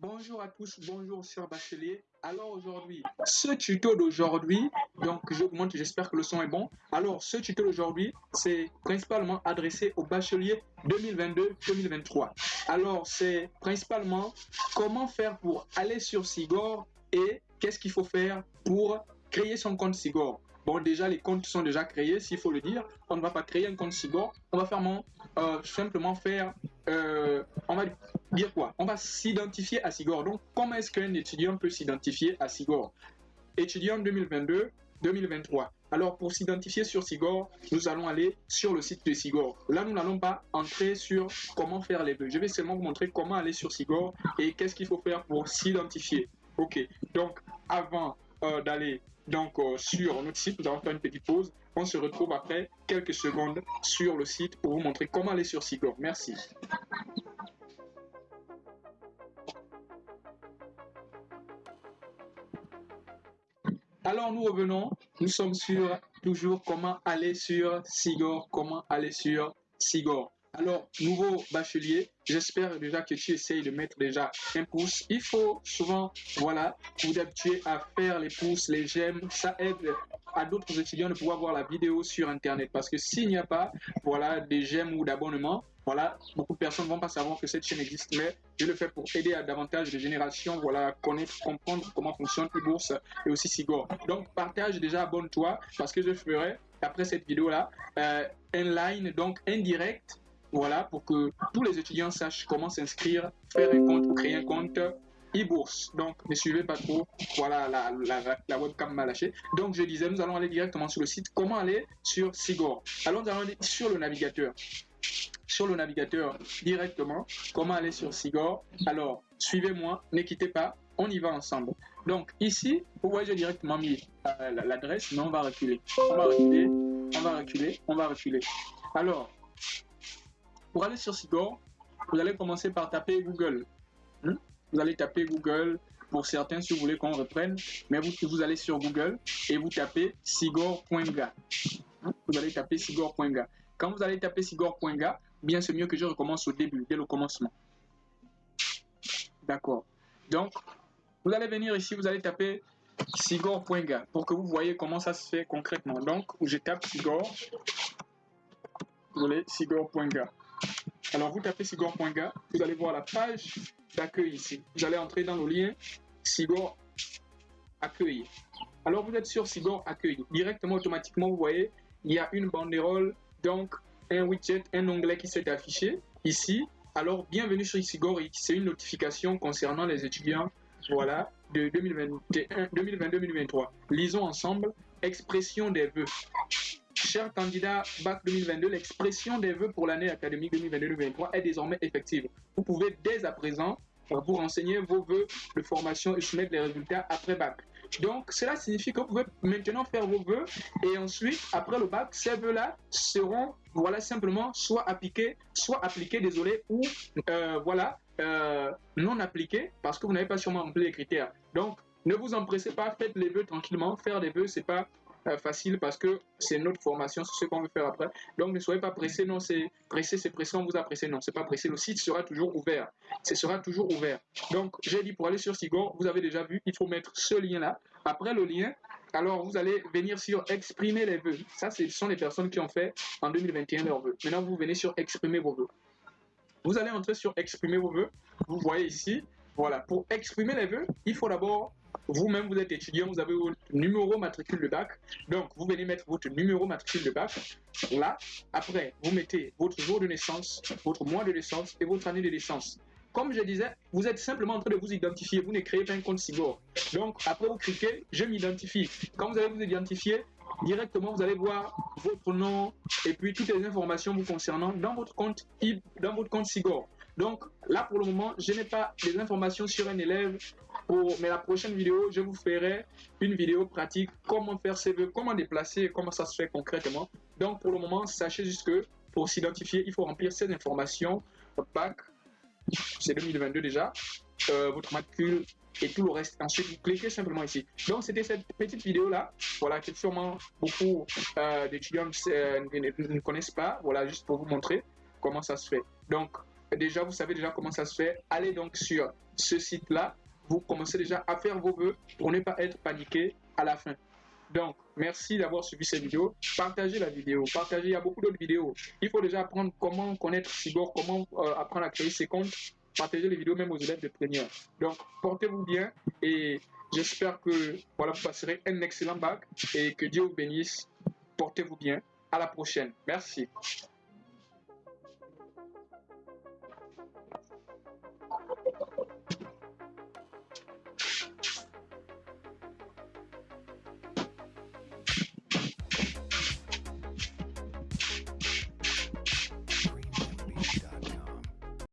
Bonjour à tous, bonjour sur Bachelier. Alors aujourd'hui, ce tuto d'aujourd'hui, donc je j'espère que le son est bon. Alors ce tuto d'aujourd'hui, c'est principalement adressé aux bacheliers 2022-2023. Alors c'est principalement comment faire pour aller sur Sigor et qu'est-ce qu'il faut faire pour créer son compte Sigor. Bon, déjà, les comptes sont déjà créés, s'il faut le dire. On ne va pas créer un compte Sigor. On va faire euh, simplement faire, euh, on va dire quoi? On va s'identifier à Sigor. Donc, comment est-ce qu'un étudiant peut s'identifier à Sigor? Étudiant 2022, 2023. Alors, pour s'identifier sur Sigor, nous allons aller sur le site de Sigor. Là, nous n'allons pas entrer sur comment faire les vœux. Je vais seulement vous montrer comment aller sur Sigor et qu'est-ce qu'il faut faire pour s'identifier. Ok, donc avant d'aller donc euh, sur notre site, nous allons faire une petite pause. On se retrouve après quelques secondes sur le site pour vous montrer comment aller sur Sigor. Merci. Alors nous revenons, nous sommes sur toujours comment aller sur Sigor, comment aller sur Sigor. Alors, nouveau bachelier, j'espère déjà que tu essayes de mettre déjà un pouce. Il faut souvent, voilà, vous habituer à faire les pouces, les j'aime. Ça aide à d'autres étudiants de pouvoir voir la vidéo sur Internet. Parce que s'il n'y a pas, voilà, des j'aime ou d'abonnement, voilà, beaucoup de personnes ne vont pas savoir que cette chaîne existe, mais je le fais pour aider à davantage de générations, voilà, connaître, comprendre comment fonctionne e-bourse et aussi Sigor. Donc, partage déjà, abonne-toi, parce que je ferai, après cette vidéo-là, euh, un line, donc indirect, voilà, pour que tous les étudiants sachent comment s'inscrire, faire un compte créer un compte e-bourse. Donc, ne suivez pas trop. Voilà, la, webcam m'a lâché. Donc, je disais, nous allons aller directement sur le site. Comment aller sur Sigor? Allons aller sur le navigateur. Sur le navigateur directement. Comment aller sur Sigor? Alors, suivez-moi, ne quittez pas. On y va ensemble. Donc, ici, vous voyez, j'ai directement mis euh, l'adresse, mais on va reculer. On va reculer, on va reculer, on va reculer. Alors, pour aller sur Sigor, vous allez commencer par taper Google. Hmm? Vous allez taper Google. Pour certains, si vous voulez qu'on reprenne, mais vous, vous allez sur Google et vous tapez sigor.ga. Hmm? Vous allez taper sigor.ga. Quand vous allez taper sigor.ga, bien c'est mieux que je recommence au début, dès le commencement. D'accord. Donc, vous allez venir ici, vous allez taper sigor.ga pour que vous voyez comment ça se fait concrètement. Donc, je tape sigor. Vous voulez sigor.ga. Alors, vous tapez sigor.ga, vous allez voir la page d'accueil ici. Vous allez entrer dans le lien Sigor accueil. Alors, vous êtes sur Sigor accueil. Directement, automatiquement, vous voyez, il y a une banderole, donc un widget, un onglet qui s'est affiché ici. Alors, bienvenue sur Sigor. C'est une notification concernant les étudiants voilà, de 2022-2023. Lisons ensemble expression des vœux. Chers candidats BAC 2022, l'expression des vœux pour l'année académique 2022-2023 est désormais effective. Vous pouvez dès à présent vous renseigner vos vœux de formation et soumettre les résultats après BAC. Donc, cela signifie que vous pouvez maintenant faire vos vœux et ensuite, après le bac, ces vœux-là seront, voilà, simplement soit appliqués, soit appliqués, désolé, ou, euh, voilà, euh, non appliqués parce que vous n'avez pas sûrement rempli les critères. Donc, ne vous empressez pas, faites les vœux tranquillement. Faire des vœux, c'est pas euh, facile parce que c'est notre formation, c'est ce qu'on veut faire après. Donc ne soyez pas pressé, non, c'est pressé, c'est pressé, on vous a pressé, non, c'est pas pressé. Le site sera toujours ouvert. Ce sera toujours ouvert. Donc j'ai dit pour aller sur Sigor, vous avez déjà vu, il faut mettre ce lien-là. Après le lien, alors vous allez venir sur exprimer les vœux. Ça, ce sont les personnes qui ont fait en 2021 leurs vœux. Maintenant, vous venez sur exprimer vos vœux. Vous allez entrer sur exprimer vos vœux. Vous voyez ici, voilà, pour exprimer les vœux, il faut d'abord vous-même, vous êtes étudiant, vous avez votre numéro matricule de bac. Donc, vous venez mettre votre numéro matricule de bac. Là, après, vous mettez votre jour de naissance, votre mois de naissance et votre année de naissance. Comme je disais, vous êtes simplement en train de vous identifier. Vous ne créez pas un compte Sigor. Donc, après, vous cliquez, je m'identifie. Quand vous allez vous identifier, directement, vous allez voir votre nom et puis toutes les informations vous concernant dans votre compte, dans votre compte Sigor. Donc là, pour le moment, je n'ai pas les informations sur un élève. Pour, mais la prochaine vidéo, je vous ferai une vidéo pratique, comment faire ses vœux, comment déplacer, comment ça se fait concrètement. Donc pour le moment, sachez juste que pour s'identifier, il faut remplir ces informations. bac, c'est 2022 déjà, euh, votre matricule et tout le reste. Ensuite, vous cliquez simplement ici. Donc, c'était cette petite vidéo-là, voilà, que sûrement beaucoup euh, d'étudiants euh, ne, connaissent pas, voilà, juste pour vous montrer comment ça se fait. Donc, déjà, vous savez déjà comment ça se fait. Allez donc sur ce site-là. Vous commencez déjà à faire vos vœux pour ne pas être paniqué à la fin. Donc, merci d'avoir suivi cette vidéo. Partagez la vidéo. Partagez, il y a beaucoup d'autres vidéos. Il faut déjà apprendre comment connaître Cyborg, comment euh, apprendre à créer ses comptes. Partagez les vidéos même aux élèves de première. Donc, portez-vous bien et j'espère que voilà, vous passerez un excellent bac et que Dieu vous bénisse. Portez-vous bien. À la prochaine. Merci.